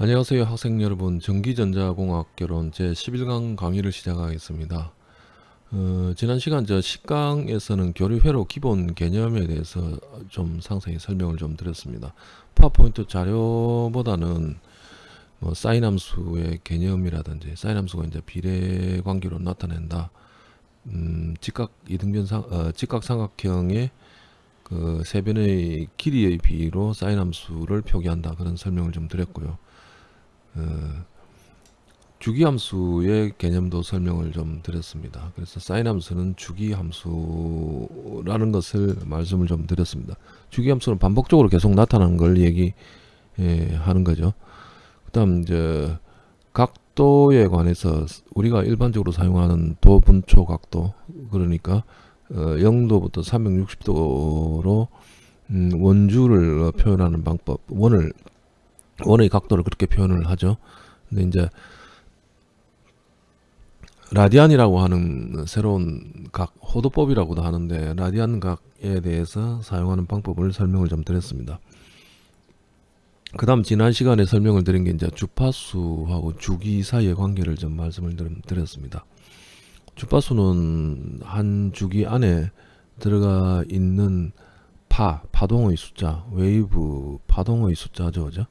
안녕하세요 학생 여러분. 전기전자공학 결론 제11강 강의를 시작하겠습니다. 어, 지난 시간 저 10강에서는 교류회로 기본 개념에 대해서 좀 상세히 설명을 좀 드렸습니다. 파워포인트 자료보다는 뭐 사인 함수의 개념이라든지 사인 함수가 이제 비례 관계로 나타낸다. 음, 직각 이등변 상, 어, 직각 삼각형의 그 세변의 길이의 비로 사인 함수를 표기한다. 그런 설명을 좀 드렸고요. 어, 주기함수의 개념도 설명을 좀 드렸습니다. 그래서 사인함수는 주기함수라는 것을 말씀을 좀 드렸습니다. 주기함수는 반복적으로 계속 나타나는 걸 얘기하는 예, 거죠. 그 다음 이제 각도에 관해서 우리가 일반적으로 사용하는 도분초 각도 그러니까 어, 0도부터 360도로 음, 원주를 표현하는 방법 원을 원의 각도를 그렇게 표현을 하죠. 근데 이제 라디안이라고 하는 새로운 각 호도법이라고도 하는데 라디안 각에 대해서 사용하는 방법을 설명을 좀 드렸습니다. 그 다음 지난 시간에 설명을 드린 게 이제 주파수하고 주기 사이의 관계를 좀 말씀을 드렸습니다. 주파수는 한 주기 안에 들어가 있는 파, 파동의 숫자, 웨이브, 파동의 숫자죠. 그죠?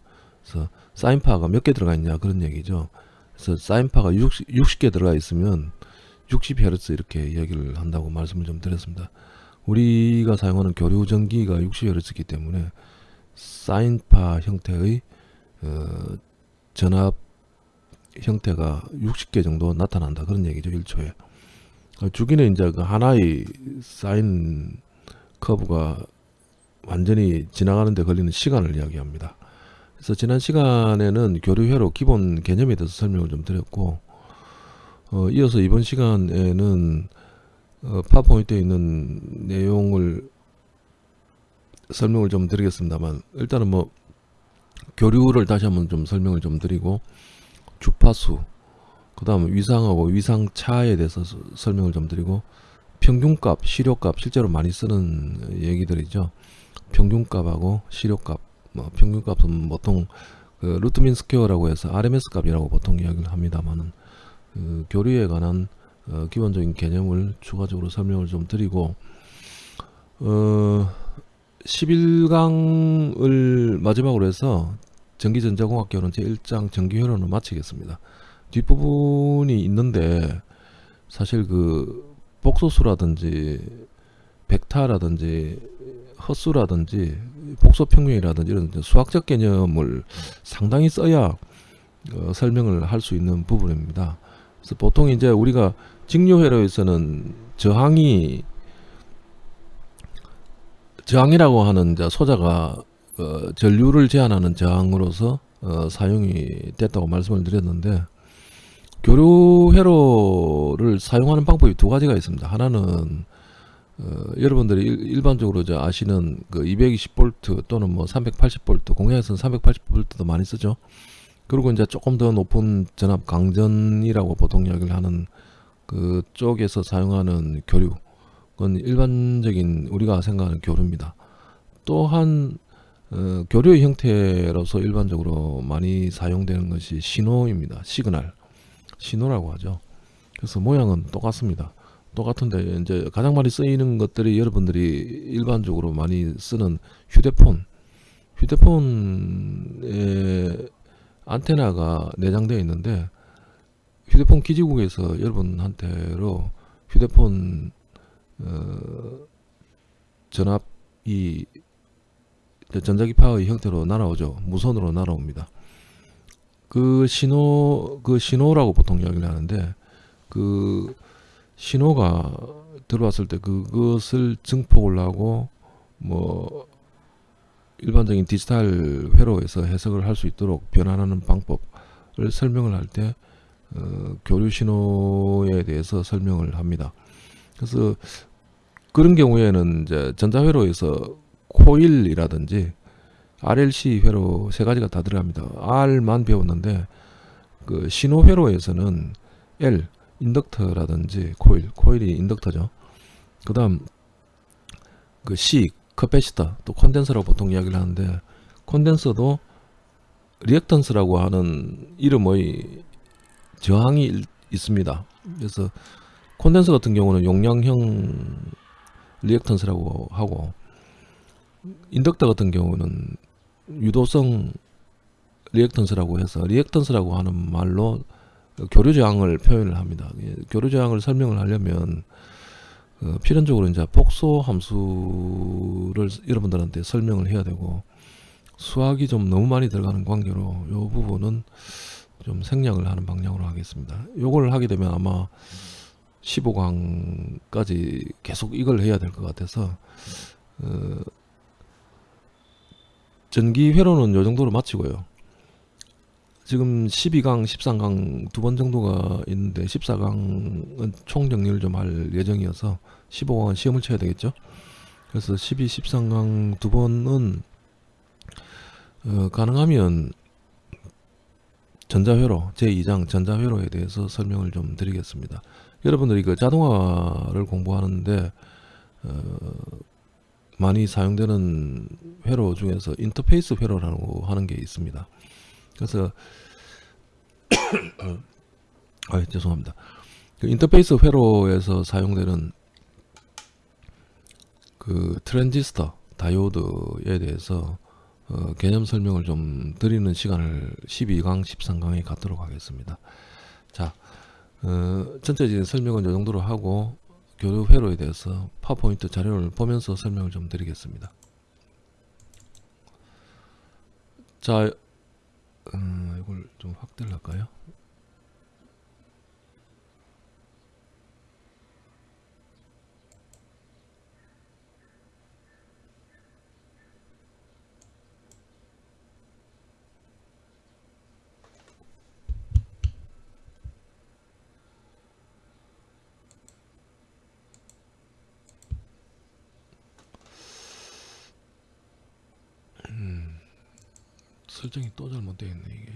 그래서 사인파가 몇 개 들어가 있냐 그런 얘기죠. 그래서 사인파가 60, 60개 들어가 있으면 60Hz 이렇게 얘기를 한다고 말씀을 좀 드렸습니다. 우리가 사용하는 교류 전기가 60Hz이기 때문에 사인파 형태의 어, 전압 형태가 60개 정도 나타난다 그런 얘기죠 1초에 주기는 이제 그 하나의 사인 커브가 완전히 지나가는데 걸리는 시간을 이야기합니다 그래서 지난 시간에는 교류회로 기본 개념에 대해서 설명을 좀 드렸고 어, 이어서 이번 시간에는 어, 파워포인트에 있는 내용을 설명을 좀 드리겠습니다만 일단은 뭐 교류를 다시 한번 좀 설명을 좀 드리고 주파수 그 다음 위상하고 위상차에 대해서 설명을 좀 드리고 평균값, 실효값 실제로 많이 쓰는 얘기들이죠. 평균값하고 실효값 뭐 평균값은 보통 그 root mean square라고 해서 RMS 값이라고 보통 이야기를 합니다만은 그 교류에 관한 어 기본적인 개념을 추가적으로 설명을 좀 드리고 어 11강을 마지막으로 해서 전기전자공학 결론 제1장 전기회로는 마치겠습니다. 뒷부분이 있는데 사실 그 복소수라든지 벡타라든지 헛수라든지 복소평면이라든지 이런 수학적 개념을 상당히 써야 어, 설명을 할 수 있는 부분입니다. 그래서 보통 이제 우리가 직류회로에서는 저항이 저항이라고 하는 소자가 어, 전류를 제한하는 저항으로서 어, 사용이 됐다고 말씀을 드렸는데 교류회로를 사용하는 방법이 두 가지가 있습니다. 하나는 어, 여러분들이 일, 반적으로 아시는 그 220V 또는 뭐 380V 공약에서는 380V도 많이 쓰죠. 그리고 이제 조금 더 높은 전압 강전이라고 보통 이야기를 하는 그 쪽에서 사용하는 교류 그건 일반적인 우리가 생각하는 교류입니다. 또한 어, 교류의 형태로서 일반적으로 많이 사용되는 것이 신호입니다. 시그널 신호라고 하죠. 그래서 모양은 똑같습니다. 똑같은데 이제 가장 많이 쓰이는 것들이 여러분들이 일반적으로 많이 쓰는 휴대폰. 휴대폰에 안테나가 내장되어 있는데 휴대폰 기지국에서 여러분한테로 휴대폰 어, 전압이 전자기파의 형태로 날아오죠. 무선으로 날아옵니다. 그 신호 그 신호라고 보통 이야기를 하는데 그 신호가 들어왔을 때 그것을 증폭을 하고 뭐 일반적인 디지털 회로에서 해석을 할 수 있도록 변환하는 방법을 설명을 할때 어, 교류 신호에 대해서 설명을 합니다. 그래서 그런 경우에는 이제 전자회로에서 코일이라든지 RLC 회로 세 가지가 다 들어갑니다. R만 배웠는데 그 신호 회로에서는 L 인덕터라든지 코일, 코일이 인덕터죠. 그 다음 그 C, 커패시터, 또 콘덴서라고 보통 이야기를 하는데 콘덴서도 리액턴스라고 하는 이름의 저항이 일- 있습니다. 그래서 콘덴서 같은 경우는 용량형 리액턴스라고 하고 인덕터 같은 경우는 유도성 리액턴스라고 해서 리액턴스라고 하는 말로 교류 저항을 표현을 합니다. 예, 교류 저항을 설명을 하려면 어, 필연적으로 이제 복소 함수를 여러분들한테 설명을 해야 되고 수학이 좀 너무 많이 들어가는 관계로 이 부분은 좀 생략을 하는 방향으로 하겠습니다. 요걸 하게 되면 아마 15강까지 계속 이걸 해야 될 것 같아서 어, 전기 회로는 요 정도로 마치고요. 지금 12강, 13강 두 번 정도가 있는데 14강은 총 정리를 좀 할 예정이어서 15강은 시험을 쳐야 되겠죠. 그래서 12, 13강 두 번은 어, 가능하면 전자회로 제2장 전자회로에 대해서 설명을 좀 드리겠습니다. 여러분들이 그 자동화를 공부하는데 어, 많이 사용되는 회로 중에서 인터페이스 회로라고 하는 게 있습니다. 그래서 아 죄송합니다. 그 인터페이스 회로에서 사용되는 그 트랜지스터 다이오드에 대해서 어, 개념 설명을 좀 드리는 시간을 12강, 13강에 갖도록 하겠습니다. 자, 어, 전체적인 설명은 이 정도로 하고 교류 회로에 대해서 파워포인트 자료를 보면서 설명을 좀 드리겠습니다. 자, 음, 이걸 좀 확대를 할까요? 설정이 또 잘못되어 있네 이게.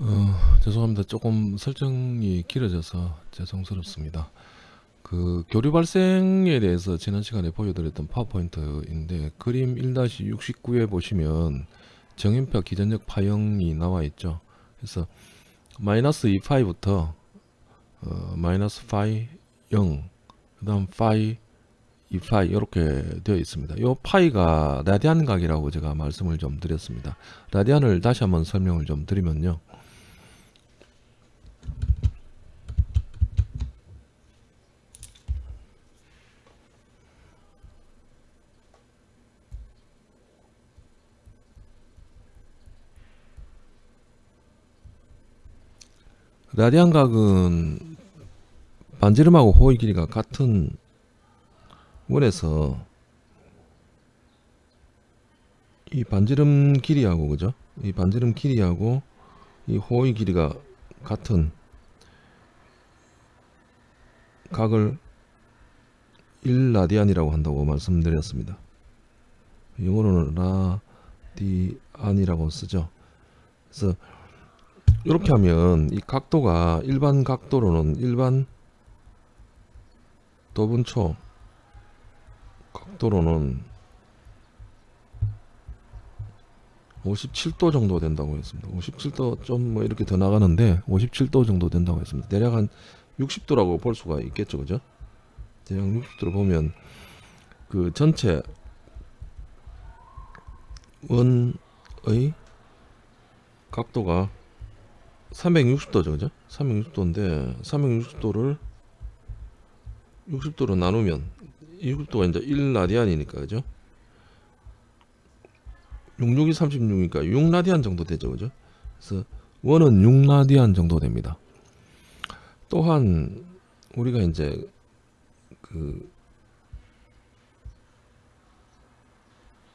어, 죄송합니다. 조금 설정이 길어져서 죄송스럽습니다. 그 교류 발생에 대해서 지난 시간에 보여드렸던 파워포인트인데 그림 1-69에 보시면 정인표 기전력 파형이 나와 있죠. 그래서 마이너스 2파이부터 어, 마이너스 파이 0, 그 다음 파이 2파이 이렇게 되어 있습니다. 이 파이가 라디안 각이라고 제가 말씀을 좀 드렸습니다. 라디안을 다시 한번 설명을 좀 드리면요. 라디안 각은 반지름하고 호의 길이가 같은 원에서 이 반지름 길이하고 그죠? 이 반지름 길이하고 이 호의 길이가 같은 각을 1라디안이라고 한다고 말씀드렸습니다. 영어로는 라디안이라고 쓰죠. 그래서 이렇게 하면 이 각도가 일반 각도로는 일반 도분초 각도로는 57도 정도 된다고 했습니다. 57도 좀 뭐 이렇게 더 나가는데 57도 정도 된다고 했습니다. 대략 한 60도라고 볼 수가 있겠죠, 그죠? 대략 60도로 보면 그 전체 원의 각도가 360도죠, 그죠? 360도인데 360도를 60도로 나누면 60도가 이제 1라디안이니까 그죠? 66이 36이니까 6라디안 정도 되죠, 그죠? 그래서 원은 6라디안 정도 됩니다. 또한 우리가 이제 그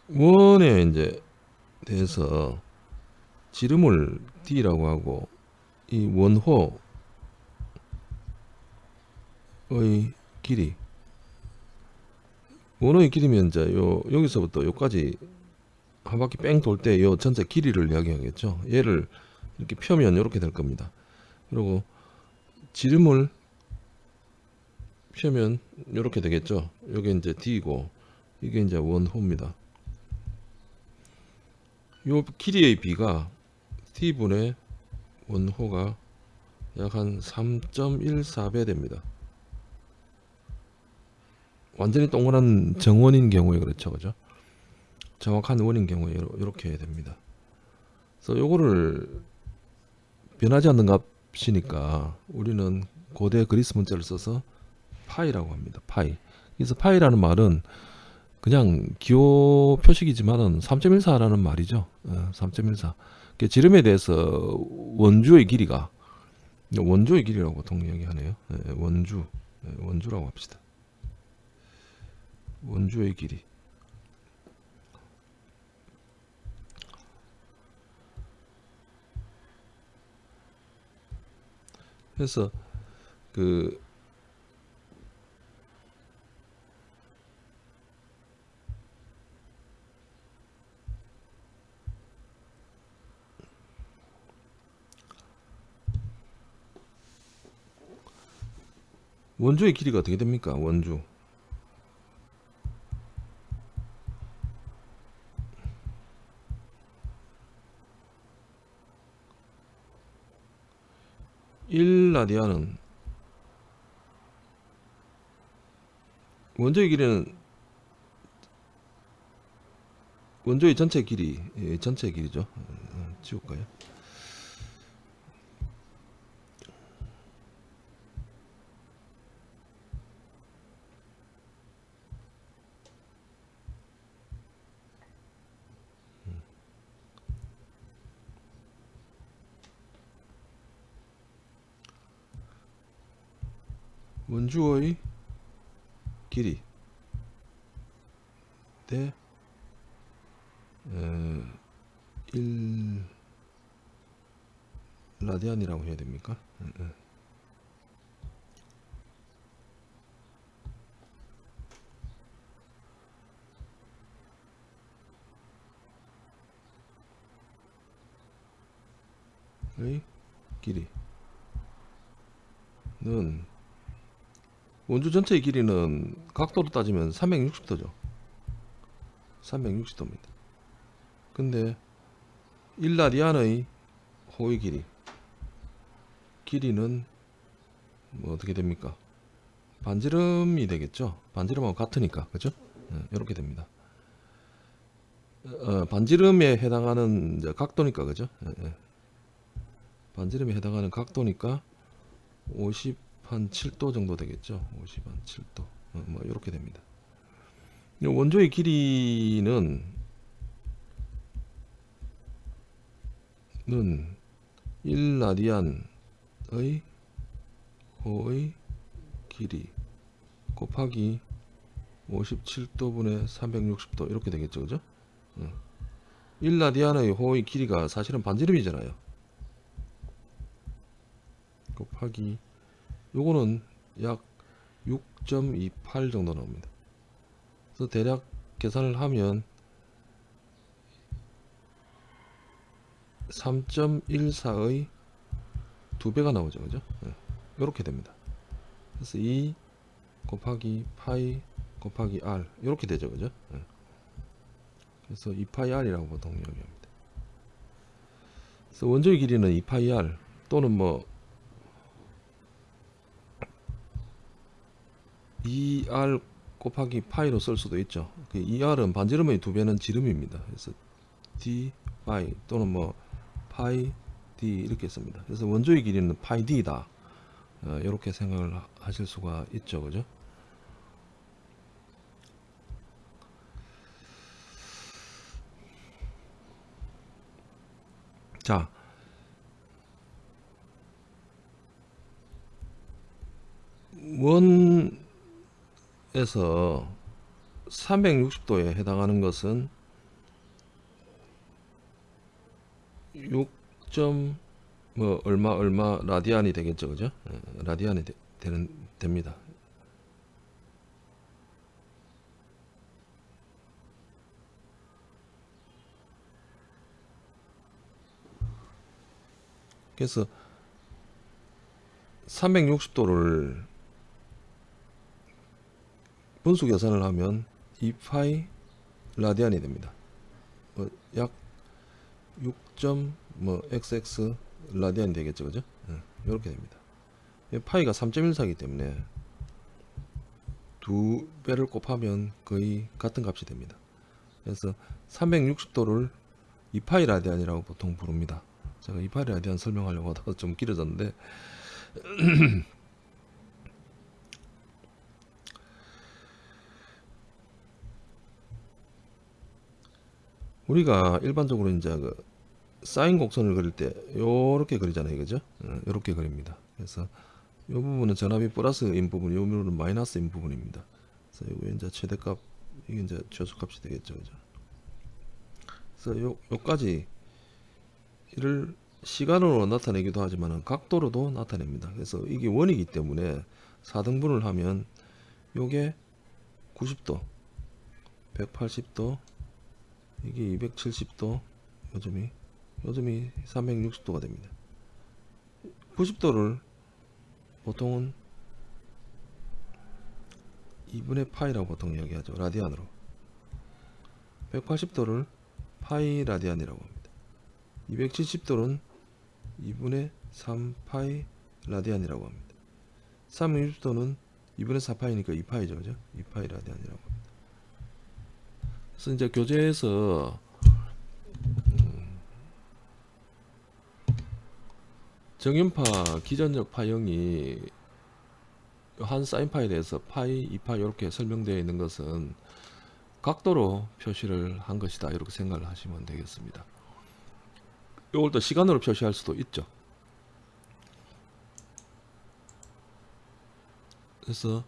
원에 이제 대해서 지름을 d라고 하고 이 원호의 길이 원호의 길이면 이제 요 여기서부터 요까지 한 바퀴 뺑 돌 때 요 전체 길이를 이야기하겠죠. 얘를 이렇게 펴면 이렇게 될 겁니다. 그리고 지름을 펴면 이렇게 되겠죠. 요게 이제 d고 이게 이제 원호입니다. 요 길이의 b가 t분의 원호가 약 한 3.14배 됩니다. 완전히 동그란 정원인 경우에 그렇죠, 그죠? 정확한 원인 경우에 이렇게 됩니다. 그래서 요거를 변하지 않는 값이니까 우리는 고대 그리스 문자를 써서 파이라고 합니다. 파이. 그래서 파이라는 말은 그냥 기호 표식이지만은 3.14라는 말이죠. 어, 3.14. 그 지름에 대해서 원주의 길이가 원주의 길이라고 보통 이야기하네요. 예, 원주, 예, 원주라고 합시다. 원주의 길이. 그래서 그 원주의 길이가 어떻게 됩니까? 원주. 일라디안은 원주의 길이는 원주의 전체 길이 예, 전체 길이죠. 어, 지울까요? 원주의 길이 대 에, 1 라디안이라고 해야 됩니까? 에, 에. 의 길이는 원주 전체의 길이는 각도로 따지면 360도죠. 360도입니다. 근데 일라디안의 호의 길이 길이는 뭐 어떻게 됩니까? 반지름이 되겠죠. 반지름하고 같으니까 그죠? 네, 이렇게 됩니다. 어, 반지름에 해당하는 각도니까 그죠? 예, 예. 반지름에 해당하는 각도니까 50 한 7도 정도 되겠죠. 50한 7도. 어, 뭐 이렇게 됩니다. 원조의 길이는 는 1라디안의 호의 길이 곱하기 57도분의 360도 이렇게 되겠죠. 그죠? 1라디안의 호의 길이가 사실은 반지름이잖아요. 곱하기 요거는 약 6.28 정도 나옵니다. 그래서 대략 계산을 하면 3.14의 두배가 나오죠. 그죠? 네. 이렇게 됩니다. 그래서 2 곱하기 파이 곱하기 r 이렇게 되죠. 그죠? 네. 그래서 2파이 r이라고 보통 이야기합니다. 그래서 원조의 길이는 2파이 r 또는 뭐 2r 곱하기 파이로 쓸 수도 있죠. 그 2r은 반지름의 두 배는 지름입니다. 그래서 d 파이 또는 뭐 파이 d 이렇게 씁니다. 그래서 원조의 길이는 파이 d다. 어, 이렇게 생각을 하- 하실 수가 있죠, 그죠? 자, 원 에서 360도에 해당하는 것은 6. 뭐 얼마 얼마 라디안이 되겠죠, 그죠? 예, 라디안이 되, 되는 됩니다. 그래서 360도를 분수 계산을 하면 2파이 라디안이 됩니다. 뭐 약 6. 뭐 xx 라디안이 되겠죠, 그죠? 이렇게 됩니다. 이 파이가 3.14이기 때문에 두 배를 곱하면 거의 같은 값이 됩니다. 그래서 360도를 2파이 라디안이라고 보통 부릅니다. 제가 2파이 라디안 설명하려고 하다가 좀 길어졌는데 우리가 일반적으로 이제 그 사인 곡선을 그릴 때 요렇게 그리잖아요. 그죠? 이렇게 그립니다. 그래서 이 부분은 전압이 플러스인 부분 이 부분은 마이너스인 부분입니다. 그래서 이거 이제 최대값 이게 이제 최소값이 되겠죠. 그죠? 그래서 요 요까지 이를 시간으로 나타내기도 하지만 각도로도 나타냅니다. 그래서 이게 원이기 때문에 4등분을 하면 요게 90도 180도 이게 270도 요즘이 요즘이 360도가 됩니다. 90도를 보통은 2분의 파이라고 보통 이야기하죠. 라디안으로. 180도를 파이 라디안이라고 합니다. 270도는 2분의 3 파이 라디안이라고 합니다. 360도는 2분의 4파이니까 2파이죠 그죠? 2파이 라디안이라고 합니다 그래서 이제 교재에서 음, 정연파 기전적 파형이 한 사인 파일에서 파이, 2파 이렇게 설명되어 있는 것은 각도로 표시를 한 것이다 이렇게 생각을 하시면 되겠습니다. 이걸 또 시간으로 표시할 수도 있죠. 그래서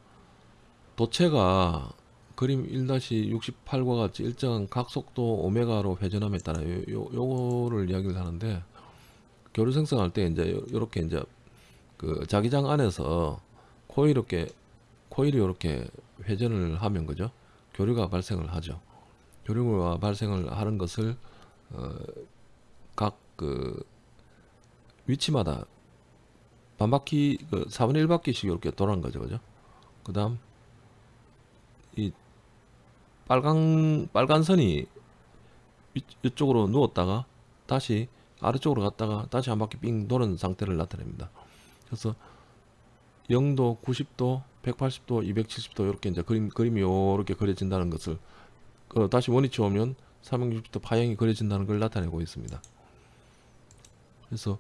도체가 그림 1-68과 같이 일정한 각속도 오메가로 회전함에 따라 요, 요, 요거를 이야기를 하는데 교류 생성할 때 이제 요- 요렇게 이제 그 자기장 안에서 코일 이렇게 코일이 이렇게 회전을 하면 그죠? 교류가 발생을 하죠. 교류가 발생을 하는 것을 어, 각그 위치마다 반바퀴 그 4분의 1바퀴씩 이렇게 돌아간 거죠 그죠? 그 다음 이 빨간 빨간 선이 위, 이쪽으로 누웠다가 다시 아래쪽으로 갔다가 다시 한 바퀴 삥 도는 상태를 나타냅니다. 그래서 0도, 90도, 180도, 270도 이렇게 이제 그림 그림이 이렇게 그려진다는 것을 어, 다시 원위치 오면 360도 파형이 그려진다는 걸 나타내고 있습니다. 그래서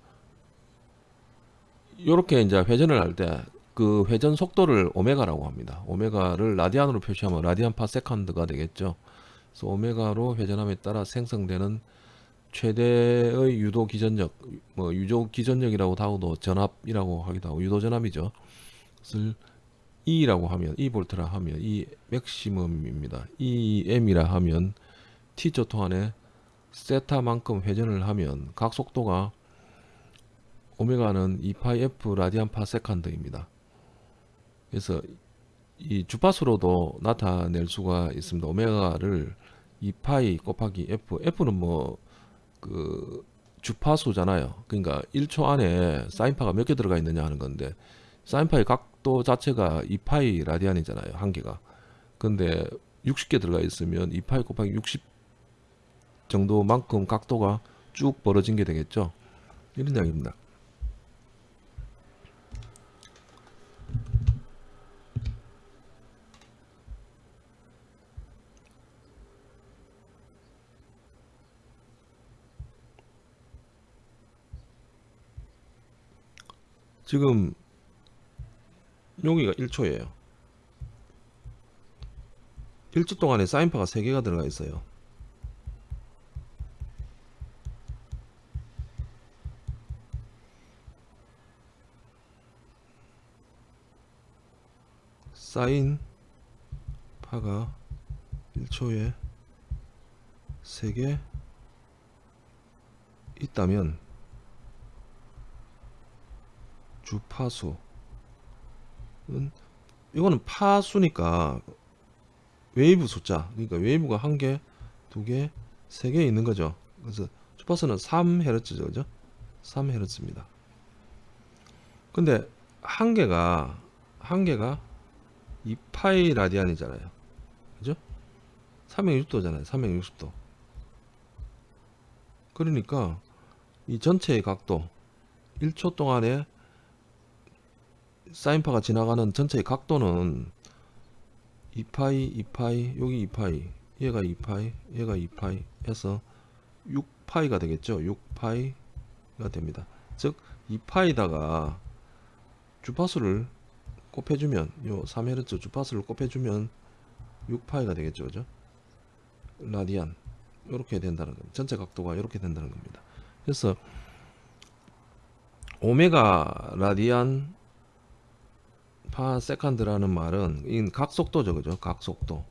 이렇게 이제 회전을 할 때 그 회전 속도를 오메가라고 합니다. 오메가를 라디안으로 표시하면 라디안 per second가 되겠죠. 그래서 오메가로 회전함에 따라 생성되는 최대의 유도 기전력, 뭐 유도 기전력이라고 하고도 전압이라고 하기도 하고 유도 전압이죠. 그것을 E라고 하면 E 볼트라 하면 E 맥시멈입니다. EM이라 하면 T초 동안에 세타만큼 회전을 하면 각 속도가 오메가는 2파이 F 라디안 per second입니다. 그래서 이 주파수로도 나타낼 수가 있습니다. 오메가를 2파이 곱하기 F, F는 뭐 그 주파수잖아요. 그러니까 1초 안에 사인파가 몇 개 들어가 있느냐 하는 건데 사인파의 각도 자체가 2파이 라디안이잖아요. 한 개가. 근데 60개 들어가 있으면 2파이 곱하기 60 정도만큼 각도가 쭉 벌어진 게 되겠죠. 이런 이야기입니다. 지금 여기가 1초예요. 1초 동안에 사인파가 3개가 들어가 있어요. 사인 파가 1초에 3개 있다면 주파수는 이거는 파수니까 웨이브 숫자 그러니까 웨이브가 한 개, 두 개, 세 개 있는 거죠. 그래서 주파수는 3Hz죠, 그죠? 3Hz입니다. 근데 한 개가 한 개가 2파이 라디안이잖아요. 그죠? 360도잖아요. 360도. 그러니까 이 전체의 각도 1초 동안에 사인파가 지나가는 전체의 각도는 2파이, 2파이, 여기 2파이, 얘가 2파이, 얘가 2파이 해서 6파이가 되겠죠. 6파이가 됩니다. 즉 2파이다가 주파수를 곱해주면 요 3Hz 주파수를 곱해주면 6파이가 되겠죠. 그죠? 라디안 이렇게 된다는 겁니다. 전체 각도가 이렇게 된다는 겁니다. 그래서 오메가 라디안 per second라는 말은 이 각속도죠. 그죠? 각속도.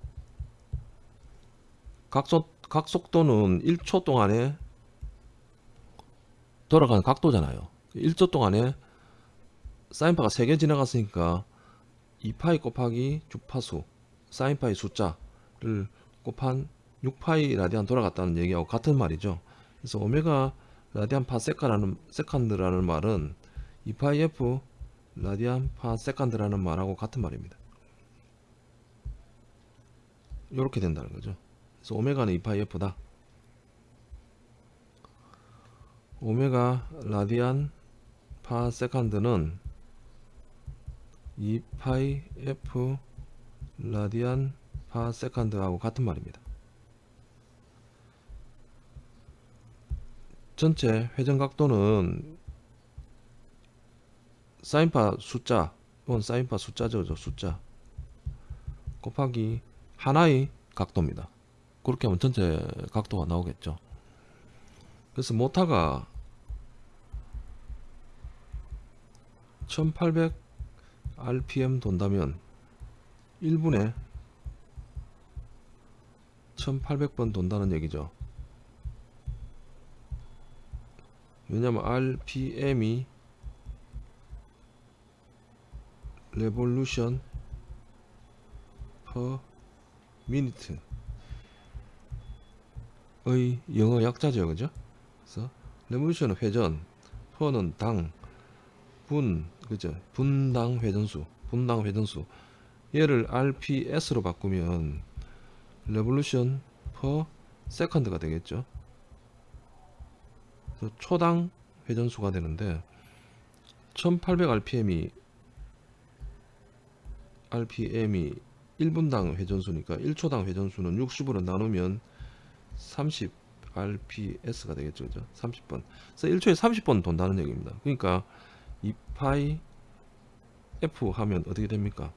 각속 각속도는 1초 동안에 돌아가는 각도잖아요. 1초 동안에 사인파가 3개 지나갔으니까 2파이 곱하기 주파수 사인파의 숫자를 곱한 6파이 라디안 돌아갔다는 얘기하고 같은 말이죠. 그래서 오메가 라디안 per second라는, second라는 말은 2파이 f 라디안 per second라는 말하고 같은 말입니다. 이렇게 된다는 거죠. 그래서 오메가는 2파이 f다. 오메가 라디안 per second는 2파이 f 라디안 per second하고 같은 말입니다. 전체 회전 각도는 사인파 숫자 이건 사인파 숫자죠 숫자. 곱하기 하나의 각도입니다. 그렇게 하면 전체 각도가 나오겠죠. 그래서 모타가 1800 rpm 돈다면 1분에 1800번 돈다는 얘기죠. 왜냐면 rpm이 revolution per minute 의 영어 약자죠 그죠 그래서 revolution은 회전 per는 당 분, 그죠? 분당 회전수, 분당 회전수. 얘를 RPS로 바꾸면 revolution per second가 되겠죠. 초당 회전수가 되는데 1800 RPM이 RPM이 1분당 회전수니까 1초당 회전수는 60으로 나누면 30 RPS가 되겠죠. 그죠? 30번. 그래서 1초에 30번 돈다는 얘기입니다. 그러니까 2파이 F 하면 어떻게 됩니까?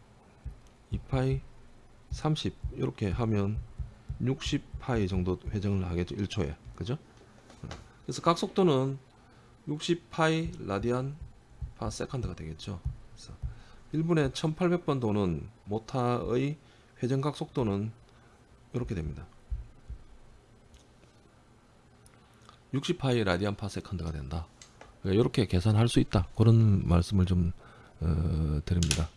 2파이 30 이렇게 하면 60파이 정도 회전을 하겠죠. 1초에. 그죠? 그래서 각 속도는 60파이 라디안 per second가 되겠죠. 그래서 1분에 1800번 도는 모타의 회전각 속도는 이렇게 됩니다. 60파이 라디안 per second가 된다. 이렇게 계산할 수 있다. 그런 말씀을 좀 어, 드립니다.